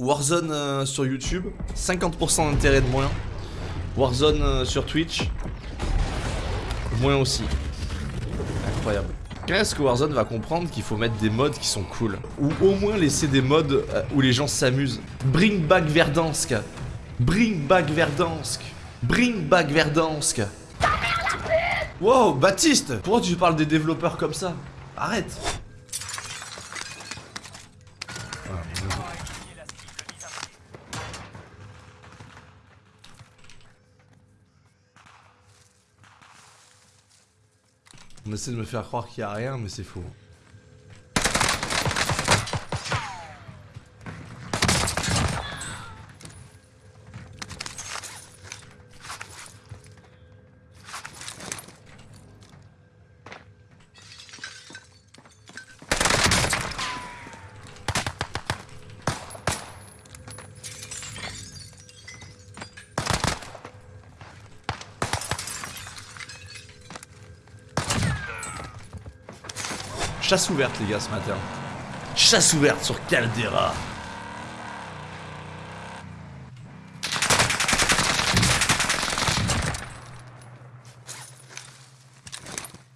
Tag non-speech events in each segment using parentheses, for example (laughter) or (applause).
Warzone euh, sur YouTube, 50% d'intérêt de moins. Warzone euh, sur Twitch, moins aussi. Incroyable. Quand est-ce que Warzone va comprendre qu'il faut mettre des modes qui sont cool? Ou au moins laisser des modes euh, où les gens s'amusent. Bring back Verdansk. Bring back Verdansk. Bring back Verdansk. Wow, Baptiste! Pourquoi tu parles des développeurs comme ça? Arrête On essaie de me faire croire qu'il y a rien, mais c'est faux. Chasse ouverte les gars ce matin. Chasse ouverte sur Caldera.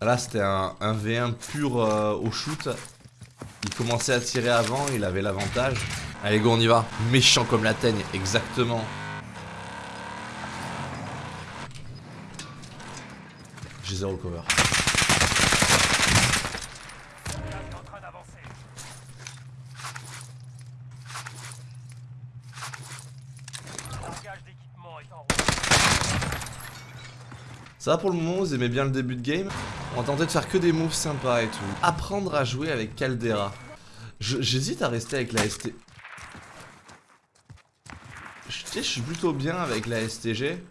Là c'était un, 1v1 pur euh, au shoot. Il commençait à tirer avant, il avait l'avantage. Allez go on y va. Méchant comme la teigne, exactement. J'ai zéro cover. Ça va pour le moment, vous aimez bien le début de game On tenter de faire que des moves sympas et tout. Apprendre à jouer avec Caldera. J'hésite à rester avec la ST... Je, je suis plutôt bien avec la STG.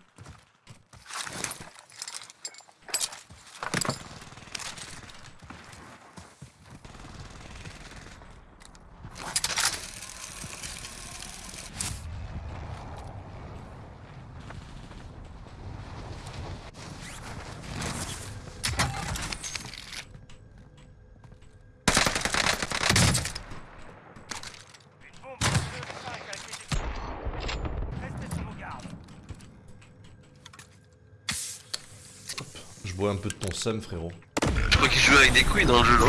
Je bois un peu de ton seum, frérot. Je crois qu'il joue avec des couilles dans le jeu, là.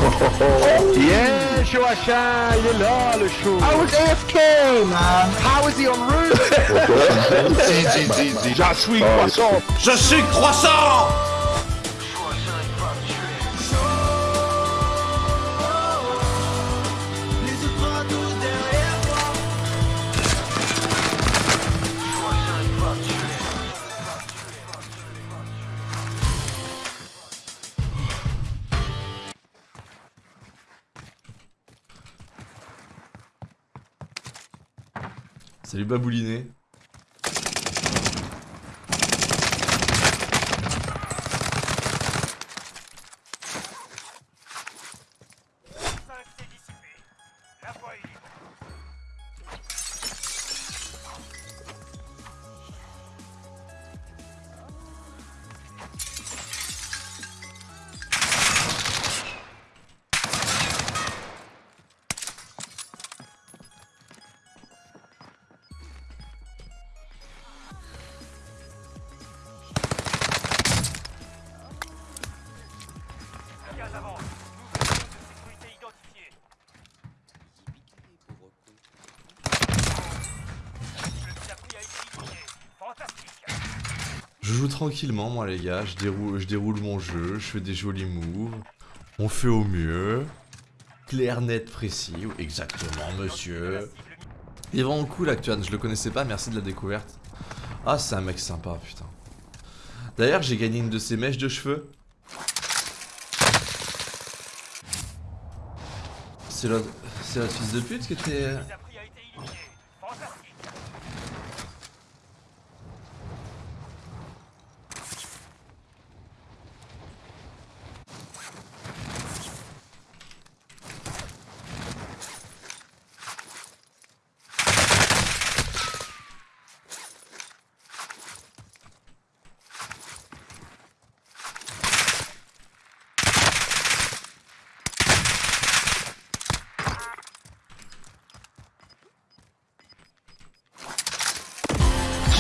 Yeah, Chouachin, il est là, le show. I was AFK, man. How is he on route? Je suis croissant. Je suis croissant Salut Babouliné. Je joue tranquillement moi les gars, je déroule, mon jeu, je fais des jolis moves, on fait au mieux, clair, net, précis, exactement monsieur. Il est vraiment cool Actuan, je le connaissais pas, merci de la découverte. Ah c'est un mec sympa putain. D'ailleurs j'ai gagné une de ses mèches de cheveux. C'est l'autre fils de pute que t'es...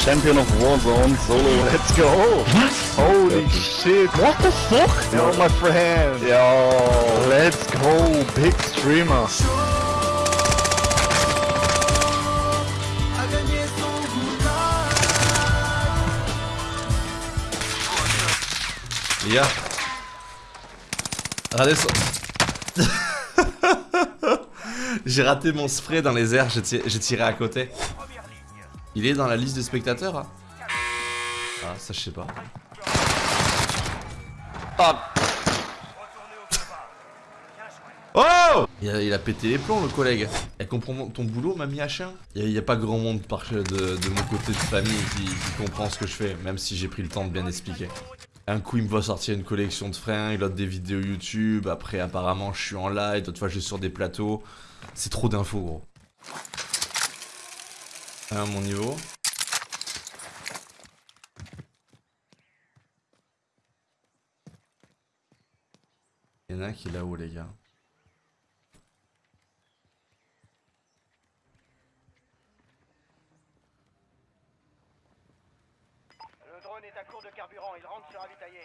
champion of Warzone solo. Let's go. Holy shit. What the fuck? Yo, my friend. Yo, let's go. Big streamer. Gars. Regardez. (laughs) J'ai raté mon spray dans les airs, j'ai tiré à côté. Il est dans la liste des spectateurs hein Ah, ça je sais pas. Oh il a, il a pété les plombs le collègue. Elle comprend ton boulot, mamie H1 Il n'y a, pas grand monde par, de, de mon côté de famille qui, qui comprend ce que je fais, même si j'ai pris le temps de bien expliquer. Un coup, il me voit sortir une collection de fringues, l'autre des vidéos YouTube. Après, apparemment, je suis en live. D'autres fois, je suis sur des plateaux. C'est trop d'infos, gros. À mon niveau. Il y en a qui là-haut, les gars. Le drone est à court de carburant, il rentre se ravitailler.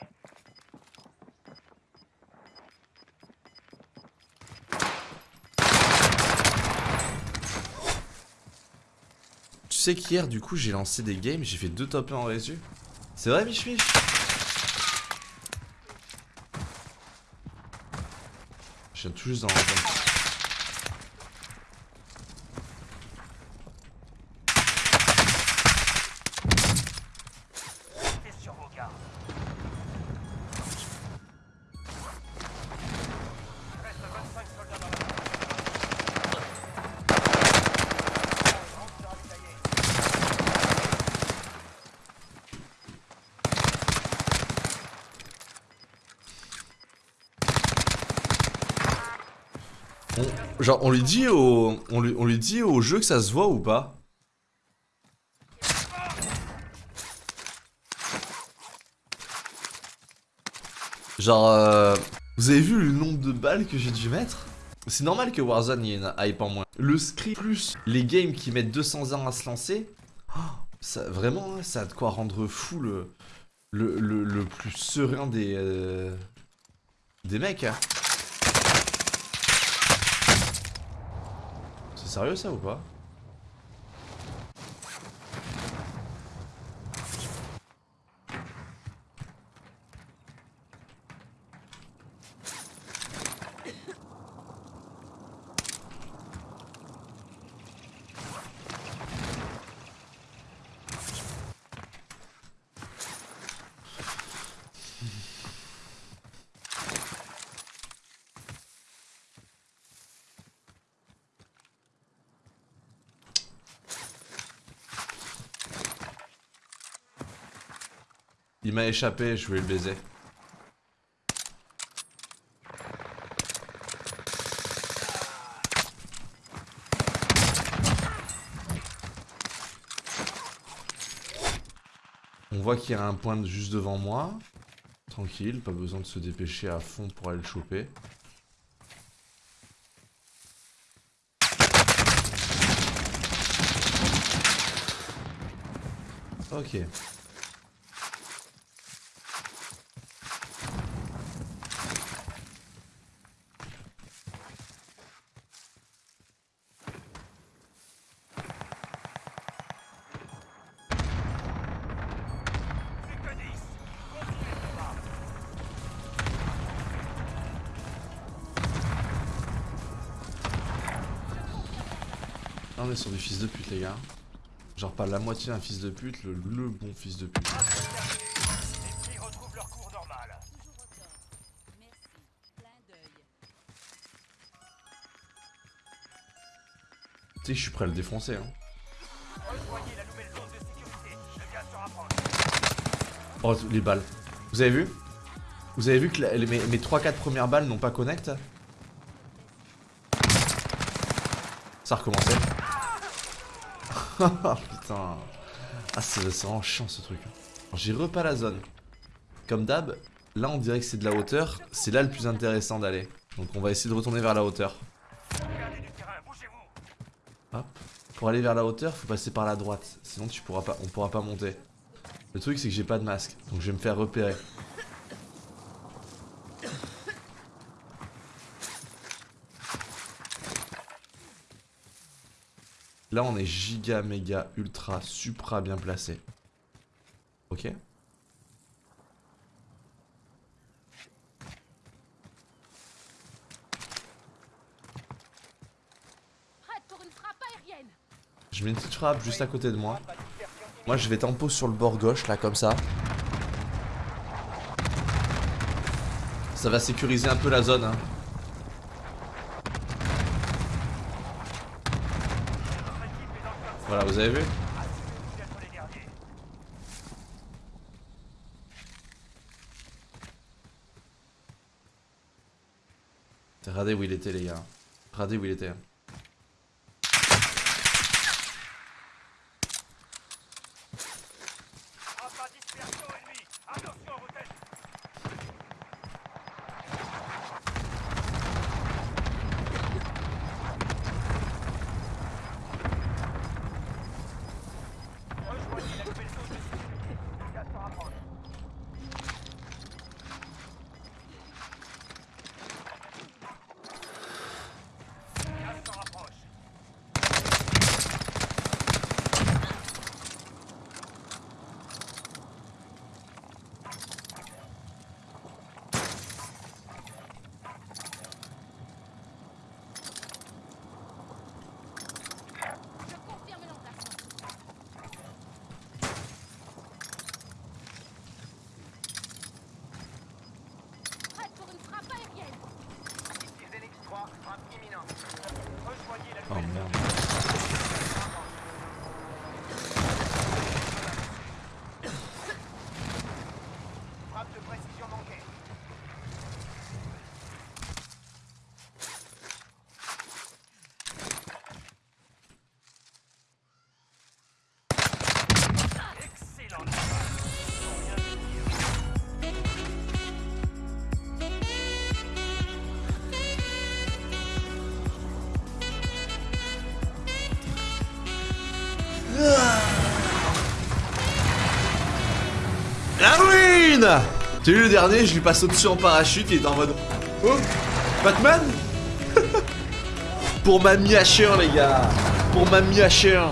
Qu'hier, du coup, j'ai lancé des games. J'ai fait deux top 1 en résu. C'est vrai, Mich Mich? Je viens tout juste dans la zone. Restez sur vos gardes. Reste 25 soldats dans la zone. Il rentre se ravitailler. On- genre, on lui dit au, on lui, dit au jeu que ça se voit ou pas Genre, euh, vous avez vu le nombre de balles que j'ai dû mettre C'est normal que Warzone y ait une hype en moins. Le script plus les games qui mettent 200 ans à se lancer, oh, ça, vraiment, hein, ça a de quoi rendre fou le, le, le, le plus serein des, euh, des mecs. Hein. Sérieux ça ou pas? Il m'a échappé, je voulais le baiser. On voit qu'il y a un point juste devant moi. Tranquille, pas besoin de se dépêcher à fond pour aller le choper. Ok. On est sur du fils de pute, les gars. Genre pas la moitié d'un fils de pute, le, bon fils de pute. Tu sais je suis prêt à le défoncer, hein. Oh, les balles. Vous avez vu? Vous avez vu que mes, mes 3-4 premières balles n'ont pas connect? Ça a recommencé. (laughs) Putain. Ah, c'est vraiment chiant ce truc. J'ai repas la zone. Comme d'hab, là on dirait que c'est de la hauteur. C'est là le plus intéressant d'aller. Donc on va essayer de retourner vers la hauteur. Hop. Pour aller vers la hauteur, faut passer par la droite. Sinon, tu pourras pas, on pourra pas monter. Le truc, c'est que j'ai pas de masque. Donc, je vais me faire repérer. Là, on est giga, méga, ultra, supra bien placé. Ok Prête pour une frappe aérienne. Je mets une petite frappe juste à côté de moi. Moi, je vais tempo sur le bord gauche, là, comme ça. Ça va sécuriser un peu la zone. Hein. Voilà, vous avez vu. Regardez où il était, les gars. Regardez où il était. Ruine T'as vu le dernier, je lui passe au-dessus en parachute, il était en mode... Oh Batman (laughs) Pour ma Mia Cher, les gars. Pour ma Mia Cher